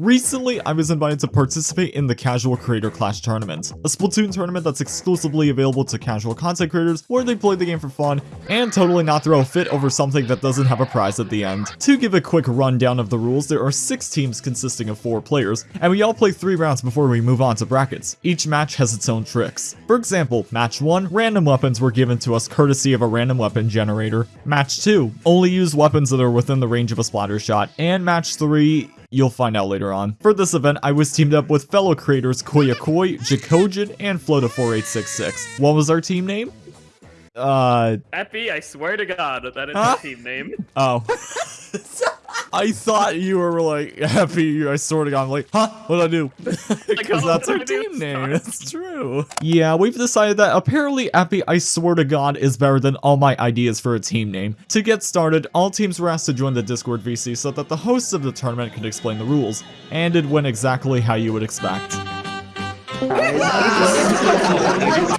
Recently, I was invited to participate in the Casual Creator Clash Tournament, a Splatoon tournament that's exclusively available to casual content creators where they play the game for fun and totally not throw a fit over something that doesn't have a prize at the end. To give a quick rundown of the rules, there are 6 teams consisting of 4 players, and we all play 3 rounds before we move on to brackets. Each match has its own tricks. For example, match 1, random weapons were given to us courtesy of a random weapon generator. Match 2, only use weapons that are within the range of a splatter shot. And match 3, You'll find out later on. For this event, I was teamed up with fellow creators Koyakoi, Jacojin, and Flota4866. What was our team name? Uh, Epi, I swear to God that is Huh? a team name. oh. I thought you were like happy. I sort of got I'm like, huh? What'd I do? Because that's our did I do? team name. Sorry. That's true. Yeah, we've decided that apparently Epi, I swear to God, is better than all my ideas for a team name. To get started, all teams were asked to join the Discord VC so that the hosts of the tournament could explain the rules, and it went exactly how you would expect.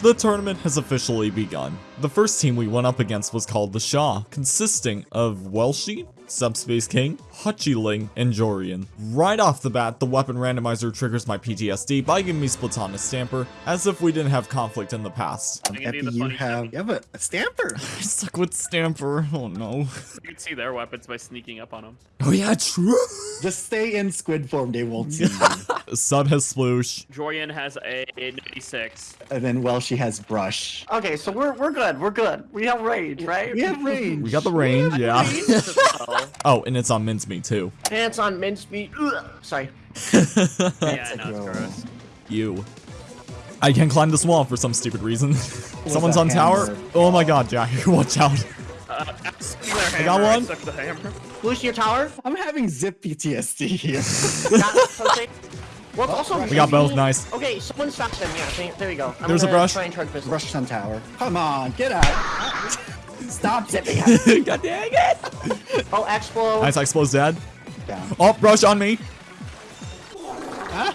The tournament has officially begun. The first team we went up against was called the Shaw, consisting of Welshi, Subspace King, Hutchiling, and Jorian. Right off the bat, the weapon randomizer triggers my PTSD by giving me Splatana Stamper, as if we didn't have conflict in the past. I'm gonna Epi, you have thing. you have a, a stamper. I suck with Stamper, oh no. You can see their weapons by sneaking up on them. Oh yeah, true! Just stay in squid form. They won't see you. Sub has Sploosh. Jorian has a 96. And then well, she has brush. Okay, so we're we're good. We're good. We have rage, right? We have range. We got the range, yeah. Oh, Oh, and it's on mincemeat too. Pants on mincemeat. Ugh. Sorry. yeah, I know, gross. it's gross. You. I can climb this wall for some stupid reason. Someone's that on tower. Oh my god, Jack, watch out. Uh, speaking I got one. suck the hammer. Your tower. I'm having zip PTSD here. Got something. Well, it's also We got both, nice. Okay, someone stop them. Yeah, there you go. I'm There's a brush. Try and charge business. brush on tower. Come on, get out. Stop zipping. god dang it. Oh, explode. Nice, Explose dead. Down. Oh, brush on me. Huh?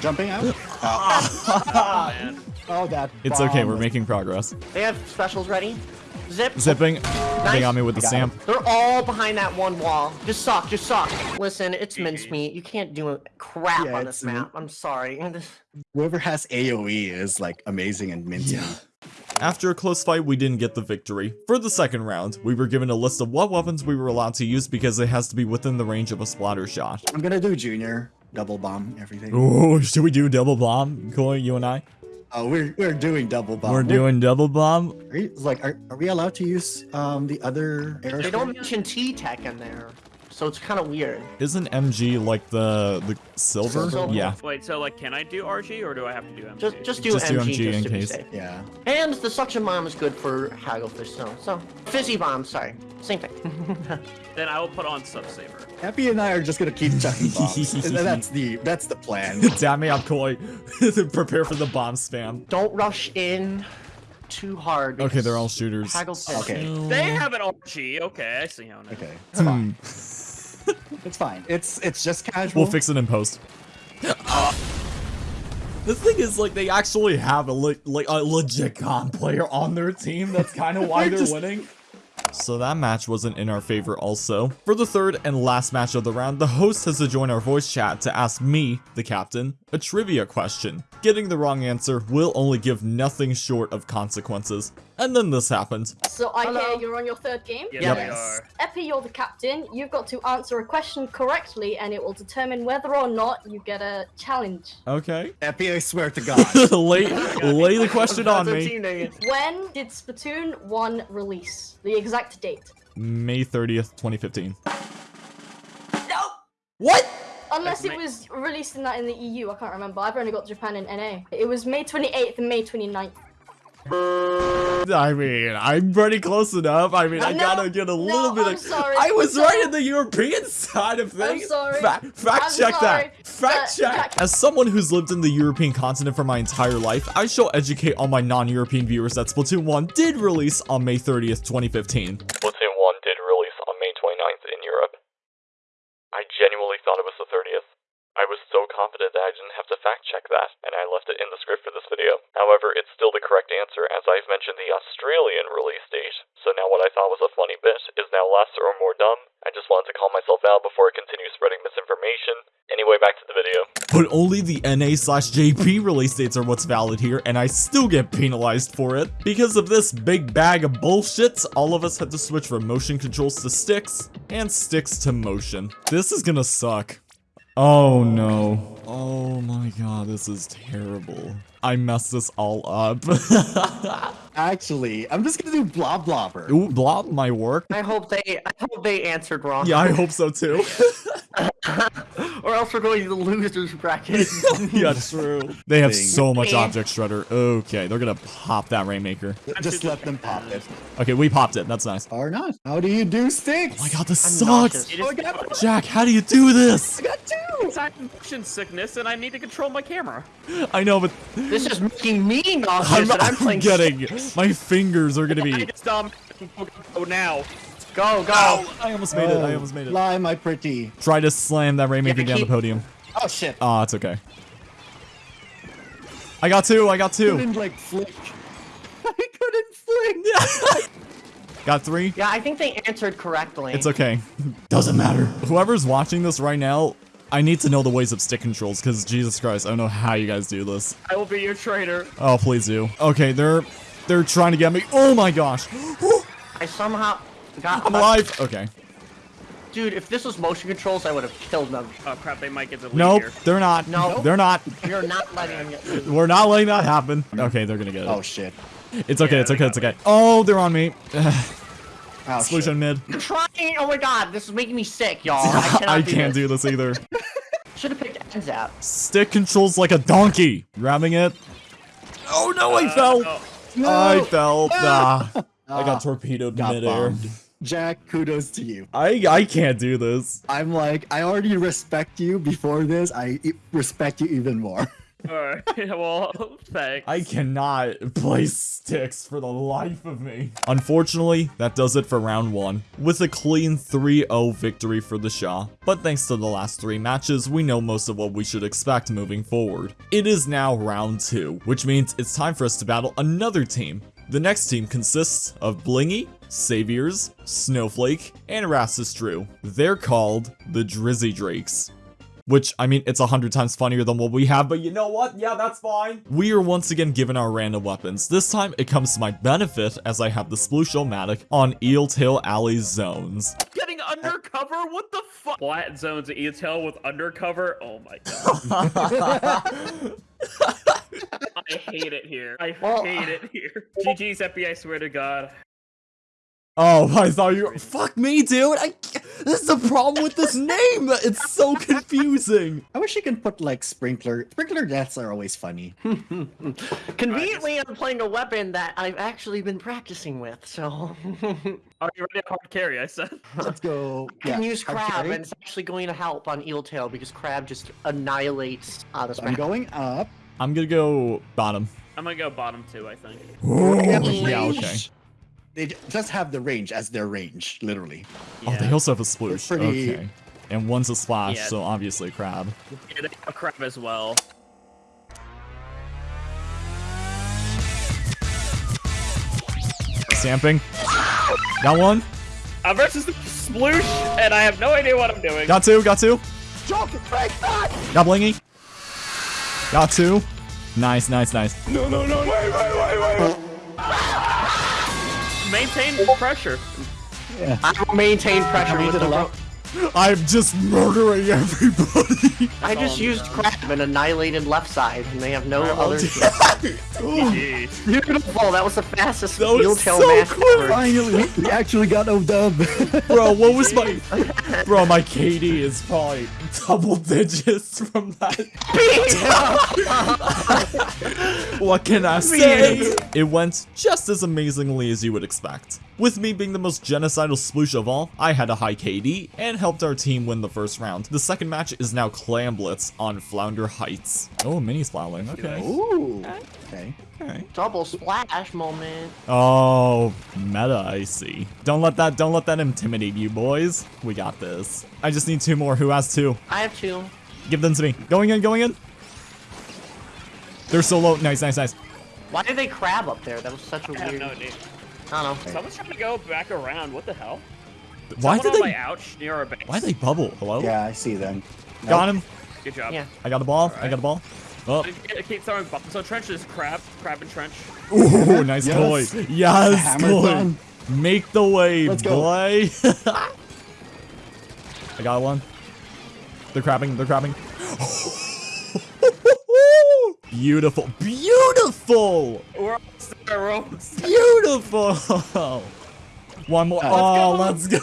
Jumping out. Oh, man. Oh, that. It's okay, we're making progress. They have specials ready. Zip. Zipping. They got me with the Got Sam. They're all behind that one wall. Just suck. Just suck. Listen, it's mincemeat. You can't do a crap Yeah, on this map. I'm sorry. Whoever has AOE is like amazing and minty. After a close fight, we didn't get the victory. For the second round, we were given a list of what weapons we were allowed to use because it has to be within the range of a splatter shot. I'm gonna do junior double bomb everything. Oh, should we do double bomb, Koi, you and I? Oh, we're we're doing double bomb. We're doing double bomb. Are you, like, are, are we allowed to use um the other arrows? They don't mention T-Tech in there, so it's kind of weird. Isn't MG like the the silver? Silver. Yeah. Wait, so like, can I do RG or do I have to do MG? Just just do Just MG, do MG just in to be case. safe. Yeah. And the suction bomb is good for Hagglefish, so so fizzy bomb. Sorry, same thing. Then I will put on sub saver. Happy and I are just gonna keep chucking bombs. And that's the that's the plan. Damn me up, Koi. Prepare for the bomb spam. don't rush in too hard. Okay, they're all shooters. Hagglefish. Okay. They have an RG. Okay, I see how now. Okay, it's Hmm. fine. It's fine. It's it's just casual. We'll fix it in post. The thing is, like, they actually have a le like a legit con player on their team. That's kind of why they're Just- winning. So that match wasn't in our favor also. For the third and last match of the round, the host has to join our voice chat to ask me, the captain, a trivia question. Getting the wrong answer will only give nothing short of consequences. And then this happened. So I Hello. hear you're on your third game. Yes, Yep. we Yes. are. Epi, you're the captain. You've got to answer a question correctly, and it will determine whether or not you get a challenge. Okay. Epi, I swear to God. lay, lay the question on me. When did Splatoon 1 release? The exact date. May 30th, 2015. No! What? Unless it was released in that in the EU, I can't remember. I've only got Japan and NA. It was May 28th and May 29th. I mean, I'm pretty close enough. I mean, I No, gotta get a no, little bit I'm of. sorry. I was So- right in the European side of things. I'm things. sorry. Fa- fact I'm check sorry, that. Fact but check. As someone who's lived in the European continent for my entire life, I shall educate all my non-European viewers that Splatoon 1 did release on May 30th, 2015. Splatoon 1 did release on May 29th in Europe. I genuinely thought it was the 30th. I was so confident that I didn't have to fact check that, and I left it in the script for this video. However, it's still the correct answer as I've mentioned the Australian release date. So now what I thought was a funny bit is now less or more dumb. I just wanted to call myself out before I continue spreading misinformation. Anyway, back to the video. But only the NA slash JP release dates are what's valid here, and I still get penalized for it. Because of this big bag of bullshit, all of us had to switch from motion controls to sticks, and sticks to motion. This is gonna suck. Oh no. Oh my god, this is terrible. I messed this all up. Actually, I'm just gonna do blob blobber. Ooh, blob my work. I hope they I hope they answered wrong. Yeah, I hope so too. or else we're going to the losers bracket. yeah, true. They have Thing. so much object shredder. Okay, they're gonna pop that Rainmaker. Just let them pop it. Okay, we popped it. That's nice. Or not. How do you do sticks? Oh my god, this I'm sucks. nauseous. It is oh Jack, how do you do this? I'm motion sickness, and I need to control my camera. I know, but this is making me I'm, nauseous, I'm I'm playing. getting. My fingers are gonna be. just um go now. Go go. I almost made it. I almost made it. Lie, my pretty. Try to slam that Rainmaker Yeah, down the podium. Oh shit. Ah, it's okay. I got two. I got two. couldn't like flick. I couldn't flick. Got three. Yeah, I think they answered correctly. It's okay. Doesn't matter. Whoever's watching this right now, I need to know the ways of stick controls because Jesus Christ, I don't know how you guys do this. I will be your trainer. Oh, please do. Okay, they're they're trying to get me. Oh my gosh. I somehow got. I'm alive. Okay. Dude, if this was motion controls, I would have killed them. Oh crap, they might get the lead Nope, here. they're not. No. They're not. You're not letting them get. We're not letting that happen. Okay, they're gonna get it. Oh shit. it's okay, Yeah, it's okay, it's okay. Oh, they're on me. Oh, Solution mid. I'm trying. Oh my god, this is making me sick, y'all. I, cannot I can't this. do this either. Should have picked ends out. Stick controls like a donkey. Ramming it. Oh no, I fell. Oh, I fell. Ah, I Ah, got torpedoed Got midair. bombed. Jack, kudos to you. I I can't do this. I'm like, I already respect you before this. I respect you even more. Alright, well, thanks. I cannot place sticks for the life of me. Unfortunately, that does it for round one, with a clean 3-0 victory for the Shah. But thanks to the last three matches, we know most of what we should expect moving forward. It is now round two, which means it's time for us to battle another team. The next team consists of Blingy, Saviors, Snowflake, and Rastus Drew. They're called the Drizzy Drakes. Which, I mean, it's a hundred times funnier than what we have, but you know what? Yeah, that's fine. We are once again given our random weapons. This time, it comes to my benefit as I have the Sploosh-O-Matic on Eel Tail Alley zones. Getting undercover? What the fuck? Flat zones at Eel Tail with undercover? Oh my god. I hate it here. I Well, hate it here. Uh, GG's FBI, I swear to god. Oh, I thought you were- Fuck me, dude! I... This is the problem with this name! It's so confusing! I wish you could put like sprinkler. Sprinkler deaths are always funny. Conveniently, I'm playing a weapon that I've actually been practicing with, so. Are you ready to hard carry? I said. Let's go. I can yeah, use crab, and it's actually going to help on eel tail because crab just annihilates. Uh, this so I'm going up. I'm gonna go bottom. I'm gonna go bottom too. I think. yeah, okay. They j- just have the range as their range, literally. Oh, they also have a sploosh. pretty- Okay. And one's a splash, Yeah. so obviously crab. Yeah, they have crab as well. Stamping. Got one. Uh, versus the sploosh, and I have no idea what I'm doing. Got two, got two. Got blingy. Got two. Nice, nice, nice. Maintain the pressure. I will maintain pressure with it the aloud. ro- I'm just murdering everybody. I just I'm used doing. crab and annihilated left side, and they have no Alright, other. Jeez. Beautiful. That was the fastest That was tail so match quick. ever. Finally, we- we actually got no dub. Bro, what was my... Bro, my KD is probably double digits from that. What can I say? It went just as amazingly as you would expect. With me being the most genocidal sploosh of all, I had a high KD and helped our team win the first round. The second match is now Clam Blitz on Flounder Heights. Oh, mini splatling. Okay. Ooh. Okay. Okay. Double splash moment. Oh, meta, I see. Don't let that don't let that intimidate you, boys. We got this. I just need two more. Who has two? I have two. Give them to me. Going in, going in. They're so low. Nice, nice, nice. Why did they crab up there? That was such a I have weird. no idea. I don't know. Someone's trying to go back around. What the hell? Why Someone did they? my ouch near our base. Why they bubble? Hello? Yeah, I see them. Got him. Good job. Yeah. I got the ball. I got the ball. Oh. I keep throwing buttons. So trenches, crab, crab and trench. Ooh, nice Yes. boy. Yes, Hammer boy. Make the way, Let's go. boy. I got one. They're crabbing. They're crabbing. Beautiful. Beautiful. We're almost there, we're almost there. Beautiful. One more. Oh, go. let's go.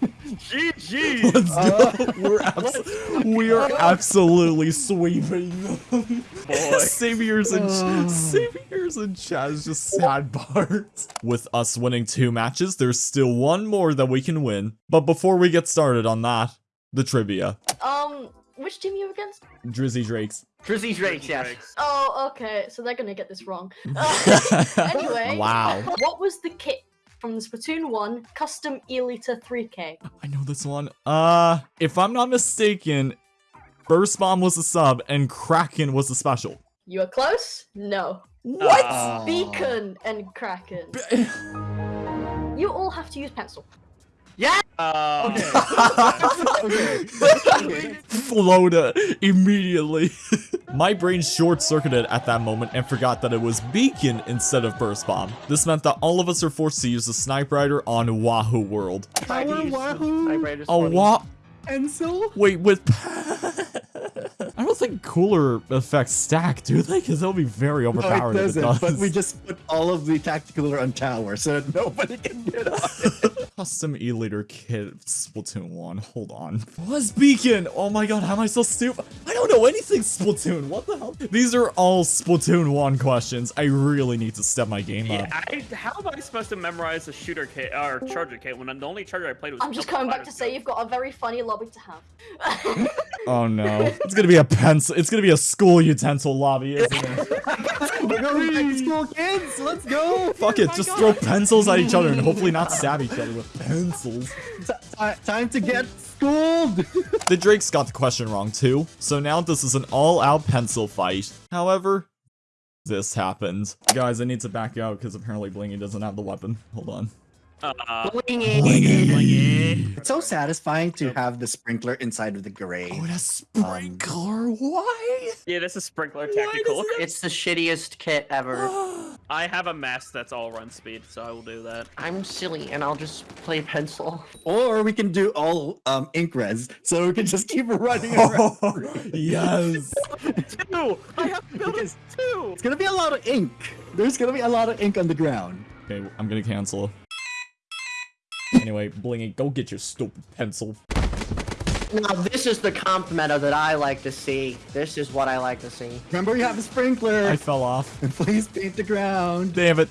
GG. Let's go. We're, abs- we are absolutely sweeping them. Boy. Saviors and Saviors and Chaz just sad parts. With us winning two matches, there's still one more that we can win. But before we get started on that, the trivia. Um, which team are you against? Drizzy Drakes. Drizzy Drakes, Drizzy yes. Oh, okay. So they're gonna get this wrong. Uh, anyway. Wow. What was the kit from the Splatoon 1 custom E-liter 3K? I know this one. Uh, if I'm not mistaken, Burst Bomb was the sub and Kraken was the special. You are close? No. What? Uh, Beacon and Kraken. You all have to use pencil. Uh, Okay. Flota immediately. My brain short-circuited at that moment and forgot that it was Beacon instead of Burst Bomb. This meant that all of us are forced to use the Snipewriter on Wahoo World. Tried to Power Wahoo Vibrators for me. what? Pencil? Wait, with... I don't think cooler effects stack, do they? Because they'll be very overpowered it if it doesn't. does. But we just put all of the tactical on tower so that nobody can get on it. Custom E-liter kit Splatoon 1. Hold on. Was Beacon? Oh my god, how am I so stupid? I don't know anything Splatoon. What the hell? These are all Splatoon 1 questions. I really need to step my game yeah, up. I, how am I supposed to memorize a shooter kit or charger kit when the only charger I played was? I'm just coming back to say you've got a very funny lobby to have. Oh no. It's gonna be a pencil. It's gonna be a school utensil lobby, isn't it? We're going back to school, kids. Let's go. Fuck it, oh just throw pencils at each other and hopefully not stab each other with pencils. T- time to get schooled. The Drakes got the question wrong too, so now this is an all-out pencil fight. However, this happened. Guys, I need to back out because apparently Blingy doesn't have the weapon. Hold on. Uh, It's so satisfying to have the sprinkler inside of the gray. Oh, a has sprinkler. Why? yeah, this is sprinkler Why tactical. does it It's the shittiest kit ever. I have a mask that's all run speed, so I will do that. I'm silly and I'll just play pencil. Or we can do all um, ink res, so we can just keep running around. yes. Two. I have built Because- two. It's gonna be a lot of ink. There's gonna be a lot of ink on the ground. Okay, I'm gonna cancel. Anyway, Blingy, go get your stupid pencil. Now this is the comp meta that I like to see. This is what I like to see. Remember, you have a sprinkler. I fell off. And Please paint the ground. Damn it.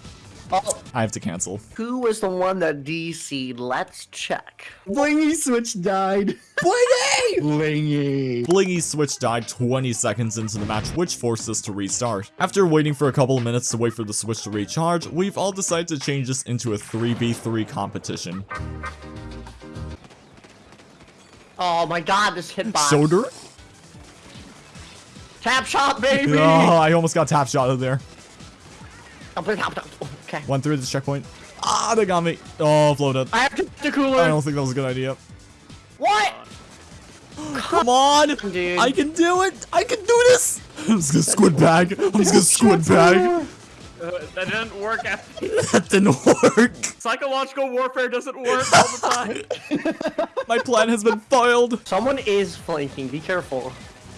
Oh, I have to cancel. who was the one that DC'd? Let's check. Blingy switch died. Blingy! Blingy. Blingy switch died 20 seconds into the match, which forced us to restart. After waiting for a couple of minutes to wait for the switch to recharge, we've all decided to change this into a 3v3 competition. Oh my god, this hitbox. Shoulder? Tap shot, baby! Oh, I almost got tap shot of there. Okay. Went through this checkpoint. Ah, they got me. Oh, floated. I have to the cooler. I don't think that was a good idea. What? Come on! Dude. I can do it! I can do this! I'm just gonna squid bag. I'm just gonna squid bag. Uh, that didn't work. After. That didn't work. Psychological warfare doesn't work all the time. My plan has been foiled. Someone is flanking. Be careful.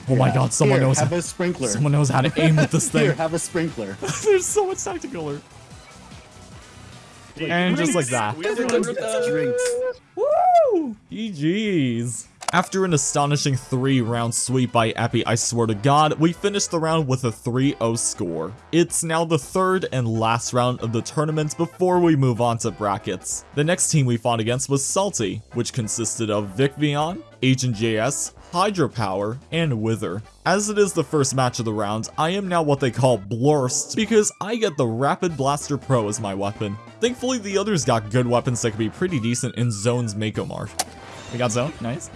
Oh my god, someone Here, knows have how, a sprinkler. someone knows how to aim with this Here, thing. have a sprinkler. There's so much tactical alert. And just like that. We delivered Drinks. Woo! GG's. After an astonishing three-round sweep by Epi, I swear to god, we finished the round with a 3-0 score. It's now the third and last round of the tournament before we move on to brackets. The next team we fought against was Salty, which consisted of Vic Vion, Agent JS, Hydropower, and Wither. As it is the first match of the round, I am now what they call Blurst because I get the Rapid Blaster Pro as my weapon. Thankfully, the others got good weapons that could be pretty decent in Zone's Mako Mart. We got Zone, nice.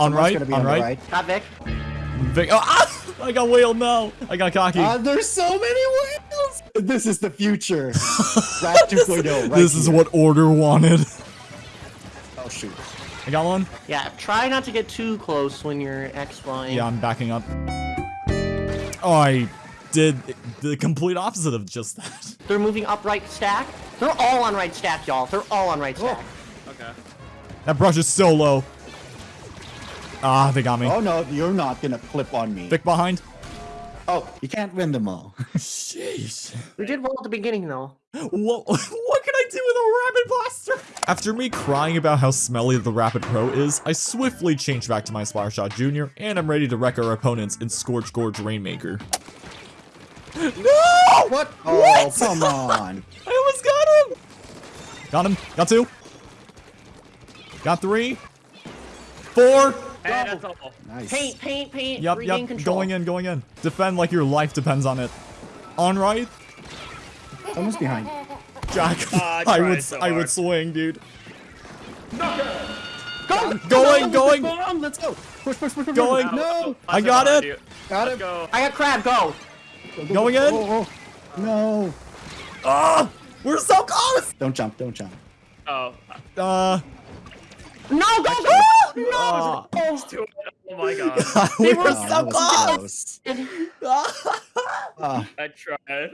On Someone's right, gonna be on on the right. right. Got Vic. Vic, oh, ah! I got whale, no. I got cocky. Ah, there's so many wheels. This is the future. Rat 2.0. Right this is what Order wanted. Oh shoot. I got one. Yeah, try not to get too close when you're X flying. Yeah, I'm backing up. Oh, I did the complete opposite of just that. They're moving up right stack. They're all on right stack, y'all. They're all on right stack. Okay. That brush is so low. Ah, they got me. Oh no, you're not gonna clip on me. Vic behind. Oh, you can't win them all. Jeez. We did well at the beginning, though. What, what can I do with a rapid blaster? After me crying about how smelly the Rapid Pro is, I swiftly change back to my Splattershot Jr. and I'm ready to wreck our opponents in Scorch Gorge Rainmaker. No! What? Oh, What? come on. I almost got him! Got him. Got two. Got three. Four. Hey. Nice. Paint, paint, paint. Yep, regain yep. control. Going in, going in. Defend like your life depends on it. On right. Someone's behind. Jack. Ah, I I would so I would swing, dude. Go! Going, going. Bomb, let's go. Push, push, push, push. Going. push. No. I got Let's it. Got it. go. I got crab, go! Going in. Oh, oh. No. Ah, we're so close. Don't jump, don't jump. Oh, Uh, No, go, go! No! Oh, do it. Oh my god. we were were so that close. was I tried.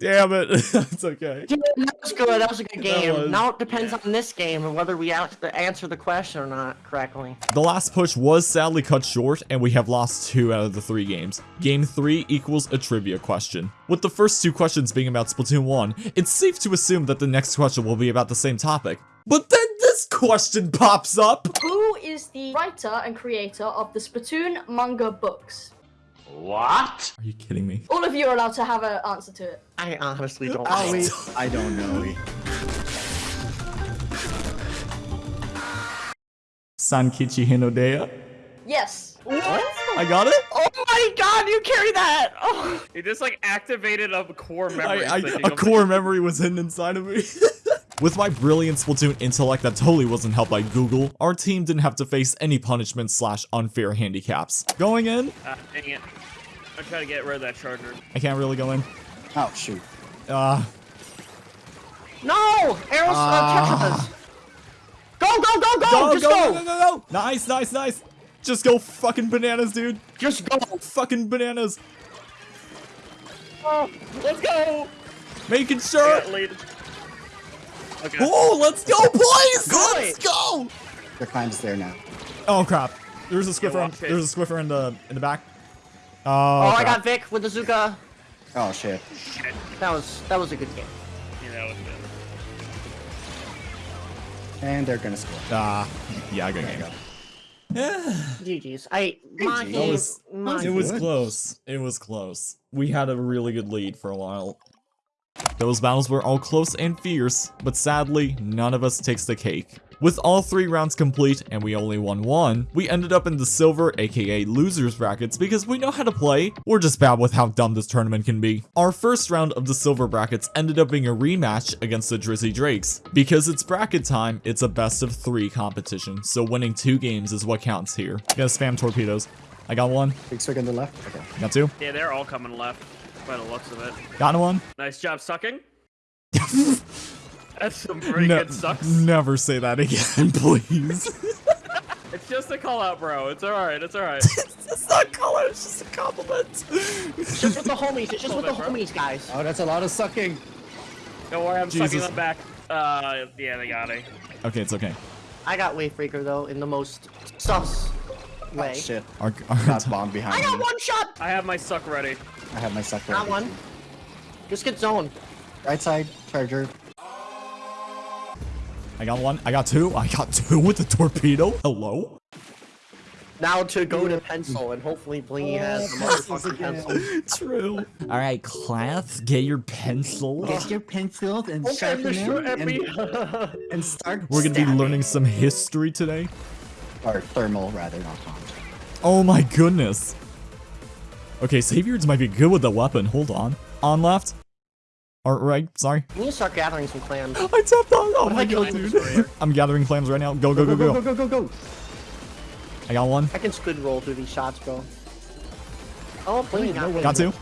Damn it. it's okay. Dude, that was good. That was a good game. was- Now it depends on this game and whether we answer the question or not correctly. The last push was sadly cut short, and we have lost two out of the three games. Game three equals a trivia question. With the first two questions being about Splatoon 1, it's safe to assume that the next question will be about the same topic. But then this question pops up! Who is the writer and creator of the Splatoon manga books? What? Are you kidding me? All of you are allowed to have an answer to it. I honestly don't. Owie. I don't know. Sankichi Hinodeya? Yes. What? I got it? Oh my god, you carry that! Oh. You just like activated a core memory. I, I, a core memory was hidden inside of me. With my brilliant Splatoon intellect that totally wasn't helped by Google, our team didn't have to face any punishment slash unfair handicaps. Going in? Ah, dang it. I'm trying to get rid of that charger. I can't really go in. Oh shoot. Uh, No! Arrows, Ah. uh, Go, go, go, go! go, Just go, go! go, go, go, go! Nice, nice, nice! Just go fucking bananas, dude! Just go! Fucking bananas! Let's go. Making I sure! Got lead. Okay. Oh, let's go, boys! Good. Let's go! The climb's there now. Oh crap! There's a Squiffer. watch there's a Squiffer in the in the back. Oh, Oh, I got Vic with the Zuka. Oh shit. Shit. That was that was a good game. Yeah, know, was good. And they're gonna score. Ah, yeah, good There you game. go. GG's. I my GG's. game. That was- my It was close. It was close. We had a really good lead for a while. Those battles were all close and fierce, but sadly, none of us takes the cake. With all three rounds complete and we only won one, we ended up in the silver aka losers brackets because we know how to play, we're just bad with how dumb this tournament can be. Our first round of the silver brackets ended up being a rematch against the Drizzy Drakes. Because it's bracket time, it's a best of three competition, so winning two games is what counts here. Gotta spam torpedoes. I got one, Big swig on the left. Okay. got two, Yeah, they're all coming left by the looks of it. got one. Nice job sucking. That's some pretty Ne- good sucks. Never say that again, please. It's just a call out, bro. It's alright. It's alright. it's not color, it's just a compliment. It's just with the homies. It's just with the Hold homies, guys. Oh, that's a lot of sucking. Don't worry, I'm sucking them back. Uh, yeah, they got it. okay, it's okay. I got Wavebreaker though in the most sus way. Oh shit. Our, our Got bomb behind I got me. one shot. I have my suck ready. I have my sucker. Got one. Just get zoned. Right side, charger. I got one, I got two, I got two with the torpedo. Hello? Now to go to pencil and hopefully Blingy oh, has the motherfucking pencil. True. All right, class, get your pencil. Get your pencils and Okay, sharpen them and, and start. We're gonna be learning some history today. Or thermal, rather, not bomb. Oh my goodness. Okay, Saviors might be good with the weapon. Hold on. On left. Or right, sorry. We need to start gathering some clams. I tapped on. Oh if my god, dude. I'm gathering clams right now. Go, go, go, go, go. go, go, go, go. I got one. I can squid roll through these shots, bro. Oh, please, no way. Got two.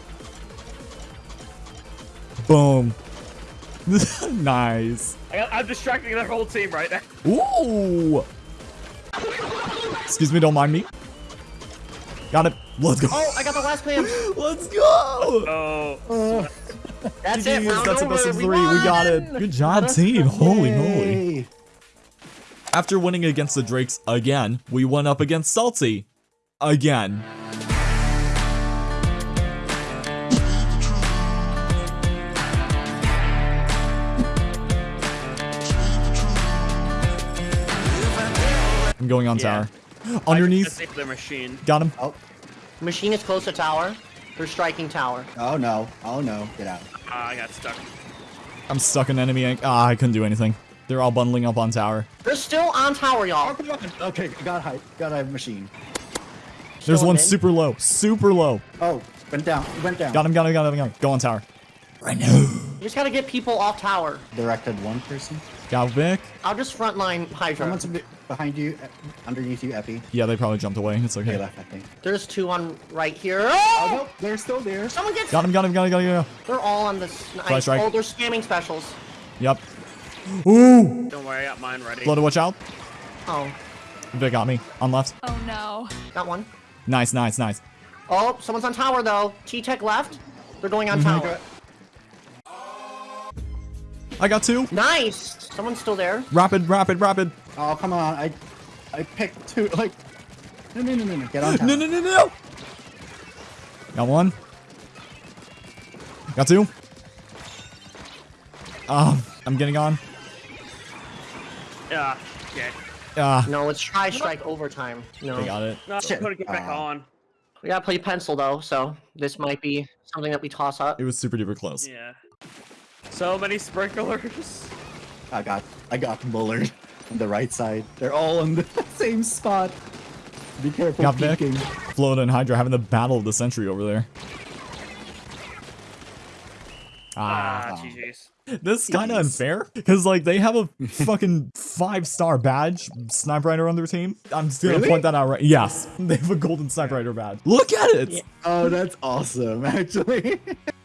Boom. nice. I got, I'm distracting their whole team right now. Ooh. Excuse me, don't mind me. Got it. Let's go. Oh, I got the last clam. Let's go. Oh, That's it. GG's, Round That's a best of we three. We got it. Good job, team. Holy moly. After winning against the Drakes again, we went up against Salty. Again. I'm going on Yeah. tower. Underneath. I the machine. Got him. Oh, Machine is close to tower. They're striking tower. oh no. Oh no. Get out. Ah, I got stuck. I'm stuck in enemy. ink. Ah, I couldn't do anything. They're all bundling up on tower. They're still on tower, y'all. Okay, got hype. Got a machine. There's Still one mid. super low. Super low. Oh, went down. Went down. Got him, got him, got him, got him. Go on tower. Right now. You just gotta get people off tower. Directed one person. Got Vic. I'll just frontline Hydra. Someone's a bit behind you, uh, underneath you, Epi. Yeah, they probably jumped away. It's They okay. left, I think. There's two on right here. Oh Oh! no, they're still there. Someone gets. Got him, got him, got him, got him, got him. They're all on the. Flash strike. Oh, they're spamming specials. Yep. Ooh. Don't worry, I got mine ready. Blooded, watch out. Oh, Vic got me. On left. Oh no. got one. Nice, nice, nice. Oh, someone's on tower though. T-Tech left. They're going on Mm-hmm. tower. I got two. Nice. Someone's still there. Rapid, rapid, rapid. Oh, come on. I I picked two. Like, no, no, no, no, no. Get on top. No, no, no, no. Got one. Got two. Um, I'm getting on. Ah, okay. Ah, No, it's try strike overtime. No. they got it. No, Shit. put it back Ah. on. We gotta play pencil though, so this might be something that we toss up. It was super duper close. Yeah. So many sprinklers. I got I got Bullard on the right side. They're all in the same spot. Be careful Got Vic. peeking. Florida and Hydra having the battle of the century over there. Ah. Ah, GG's. This is kind of unfair because like they have a fucking five star badge sniper rider on their team. I'm just gonna Really? point that out right. Yes, they have a golden sniper rider badge. Look at it. Oh, that's awesome, actually.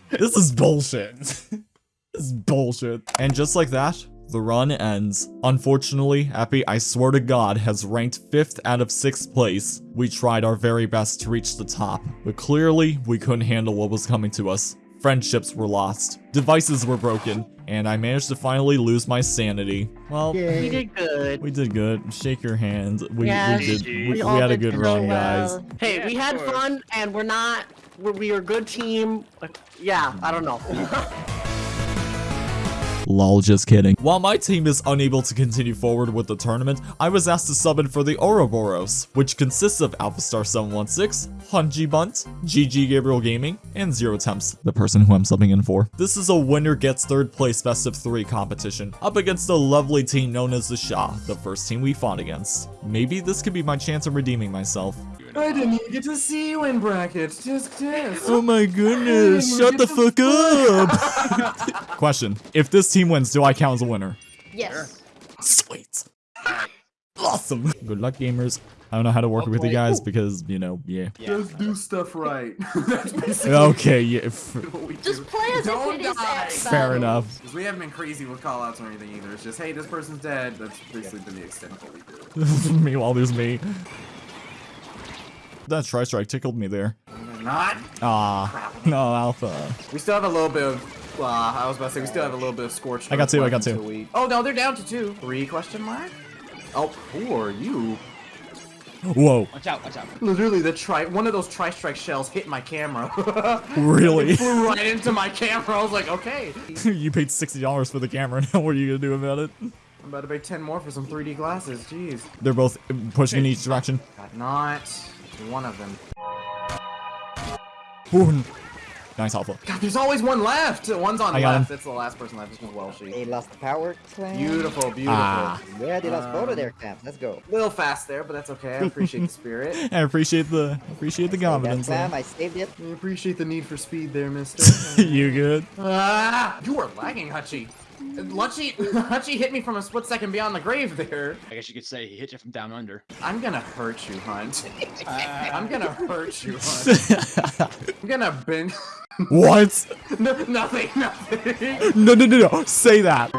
This is bullshit. This is bullshit. And just like that, the run ends. Unfortunately, Epi, I swear to God, has ranked 5th out of 6th place. We tried our very best to reach the top, but clearly we couldn't handle what was coming to us. Friendships were lost, devices were broken, and I managed to finally lose my sanity. Well, We did good. we did good. Shake your hand. We, Yes, we did. We, we all had a good so run, guys. Hey, Yeah, we had fun, and we're not. We're, we are a good team. Yeah, I don't know. Lol, just kidding. While my team is unable to continue forward with the tournament, I was asked to sub in for the Ouroboros, which consists of AlphaStar 716, Hunji Bunt, GG Gabriel Gaming, and Zero Temps, the person who I'm subbing in for. This is a winner gets third place best of three competition, up against a lovely team known as the Shah, the first team we fought against. Maybe this could be my chance of redeeming myself. I didn't even get to see you in brackets. Just this. Oh my goodness, shut the fuck up! Question, if this team wins, do I count as a winner? Yes. Sweet. Awesome. Good luck, gamers. I don't know how to work with you guys because, you know, yeah. Just do stuff right. That's Okay, yeah. f- what we Just play as Don't if it is die. Fair enough. enough. 'Cause we haven't been crazy with callouts or anything either. It's just, hey, this person's dead. That's basically been the extent of what we do. Meanwhile, there's me. That try strike tickled me there. Not. Ah, no, Alpha. We still have a little bit of. Uh, I was about to say we still have a little bit of scorched. I got earth two, I got two. We... Oh no, they're down to two. Three question mark. Oh, who are you? Whoa, Watch out, watch out. Literally, the tri one of those tri strike shells hit my camera. really? Flew right into my camera. I was like, okay. you paid $60 for the camera, now what are you gonna do about it? I'm about to pay 10 more for some 3D glasses. Jeez. They're both pushing in each direction. Got not one of them. Ooh, nice Alpha. God, there's always one left. One's on I got left. him. That's the last person left. This one's Welshie. They lost the power clan. Beautiful, beautiful. Ah. Yeah, they lost both Um, of their camps. Let's go. A little fast there, but that's okay. I appreciate the spirit. I appreciate the appreciate the That confidence. clan, there. I saved it. I appreciate the need for speed there, mister. you good? ah, you are lagging, Hutchie. Lunchy, Lunchy hit me from a split second beyond the grave there. I guess you could say he hit you from down under. I'm gonna hurt you, Hunt. I'm gonna hurt you, Hunt. I'm gonna bend. what? no, nothing, nothing. No, no, no, no. Say that.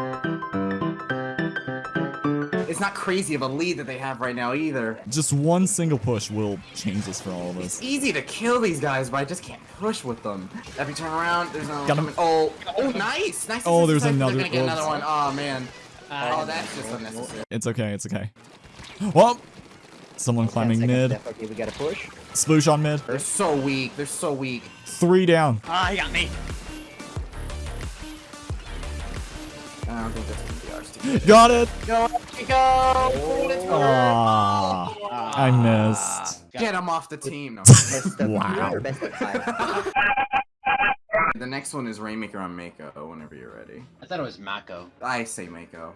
It's not crazy of a lead that they have right now either. Just one single push will change this for all of us. It's us. easy to kill these guys, but I just can't push with them. Every turn around, there's no. Got him. Oh, oh, nice, nice. Oh, there's assist. They're another- gonna get another oops. one. Oh man. Oh, that's just unnecessary. It's okay, it's okay. Well, someone climbing Ten mid. left. Okay, we gotta push. Sploosh on mid. They're so weak. They're so weak. Three down. Ah, he got me. I don't think that's gonna be ours. To get. Got it. Go, go. Let's I missed. Get him off the team. No. Wow. or best of five. the next one is Rainmaker on Mako. Whenever you're ready. I thought it was Mako. I say Mako.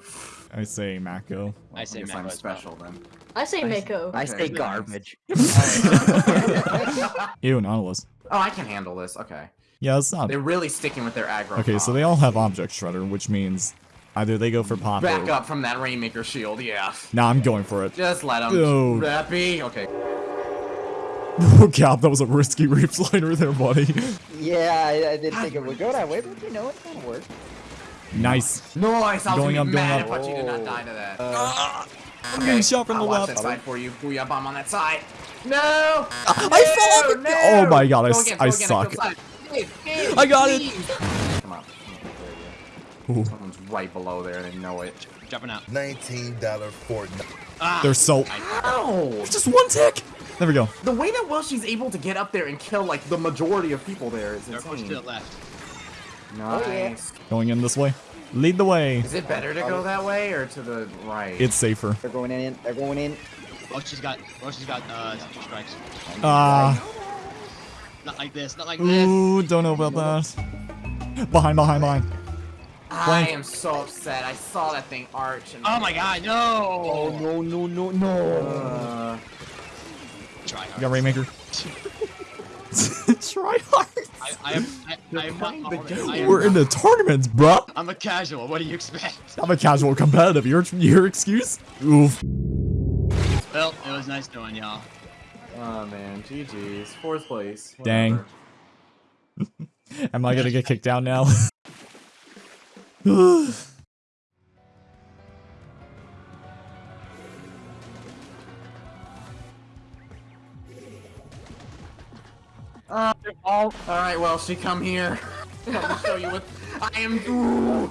I say Mako. I say guess Mako I'm as well. special then. I say Mako. I Okay, say garbage. Ew, Nautilus. oh, I can handle this. Okay. Yeah, it's not. They're really sticking with their aggro. Okay, so they all have Object Shredder, which means either they go for pop back or... up from that Rainmaker shield. Yeah. Nah, I'm going for it. Just let them. Oh. That be okay. Oh, Cap, that was a risky Reefslider there, buddy. Yeah, I, I didn't think it would go that way, but you know, it's gonna work. nice. Nice. I was Going gonna up, be going up. if Hachi did not die to that. Uh, ah, I'm getting shot from I'll the watch left. that side for you. Booyah bomb on that side. No! I fell off No! again. Oh my god, I, Go s- again, I go again, suck. go. Dave, Dave, I got it. Someone's right below there and they know it. Jumping out. $19 Fortnite. Ah, They're so... Ow! Just one tick! There we go. The way that Welshie's able to get up there and kill like the majority of people there is they're pushed to insane. the left. Nice. Going in this way. Lead the way. Is it better to go that way or to the right? It's safer. They're going in. They're going in. Oh, she's got. Oh, she's got uh, two strikes. Ah. Not like this. Not like this. Ooh, don't know about that. Behind, behind, behind. I am so upset. I saw that thing arch and Oh my God! No. No, no, no, no. Uh, Try You hard. got Rainmaker. Try hard. I, I am. I, I am not. playing the game. I am, We're in the tournaments, bruh. I'm a casual. What do you expect? I'm a casual competitive. Your your excuse? Oof. Well, it was nice knowing y'all. oh man, GG's. Fourth place. Dang. Am I gonna get kicked out now? Uh, all right, well, she come here. Show you what I am. Ooh.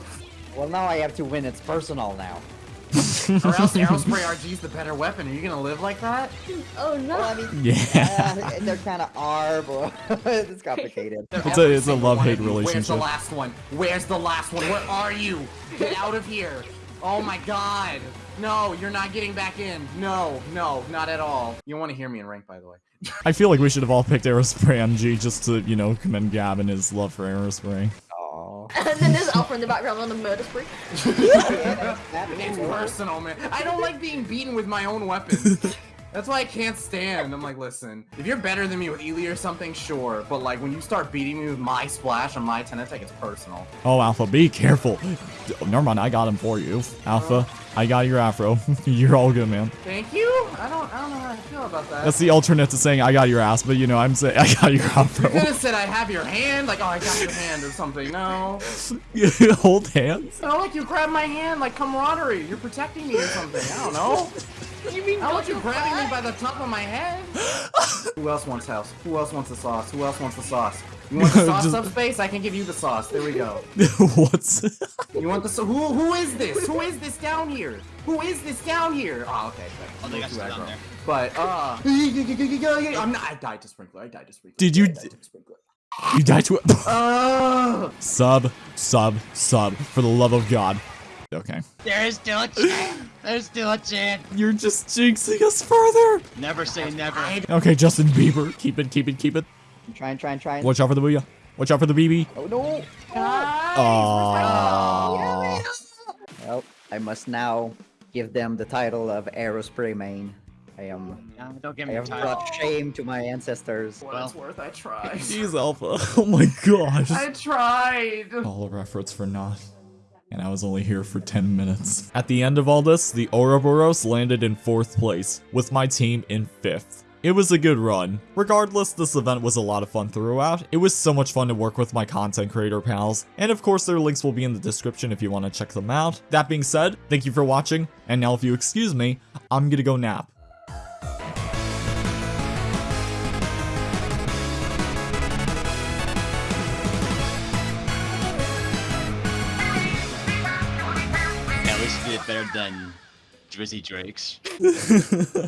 Well, now I have to win. It's personal now. Or else Aerospray RG's the better weapon. Are you gonna live like that? Oh no. Well, I mean, Yeah. uh, they're kind of are, but it's complicated. It's a- it's a love-hate of you. Where's the relationship. last one? Where's the last one? Where are you? Get out of here! Oh my god! No, you're not getting back in. No, no, not at all. You want to hear me in rank, by the way. I feel like we should have all picked Aerospray MG just to, you know, commend Gab and his love for Aerospray. Aw. and then there's Alpha in the background on a murder spree. Yeah, that It's personal, man. I don't like being beaten with my own weapons. That's why I can't stand. I'm like, listen, if you're better than me with Ely or something, sure. But like when you start beating me with my splash on my 10 attack, it's personal. Oh, Alpha, be careful. Oh, never mind, I got him for you. Alpha, oh. I got your afro. You're all good, man. Thank you. I don't, I don't know how I feel about that. That's the alternate to saying I got your ass, but you know, I'm saying I got your You afro. could have said I have your hand, like, oh, I got your hand or something. No. Hold hands. No, like you grab my hand, like camaraderie. You're protecting me or something. I don't know. You mean I want you got grabbing me by the top of my head. Who else wants house? Who else wants the sauce? Who else wants the sauce? You want the sauce Just- subspace? I can give you the sauce. There we go. What's You want the so who who is this? Who is this down here? Who is this down here? Oh, okay. okay. Oh, they got Too down there. But uh, I'm not. I died to sprinkler. I died to sprinkler. Did you I died d- to sprinkler. you died to it? Uh, Sub, sub, sub, for the love of God. Okay. There's still a chance. There's still a chance. You're just jinxing us further. Never say never. Okay, Justin Bieber. Keep it, keep it, keep it. I'm trying, trying, trying. Watch out for the booyah. Watch out for the BB. Oh no! Oh. Well, I must now give them the title of Aerospray Main. I am. No, don't give me I have time. brought shame to my ancestors. what it's worth, I tried. Jeez, Alpha. Oh my gosh. I tried. All our efforts for naught. And I was only here for 10 minutes. At the end of all this, the Ouroboros landed in 4th place, with my team in 5th. It was a good run. Regardless, this event was a lot of fun throughout. It was so much fun to work with my content creator pals, and of course their links will be in the description if you want to check them out. That being said, thank you for watching, and now if you excuse me, I'm gonna go nap. Than Drizzy Drakes.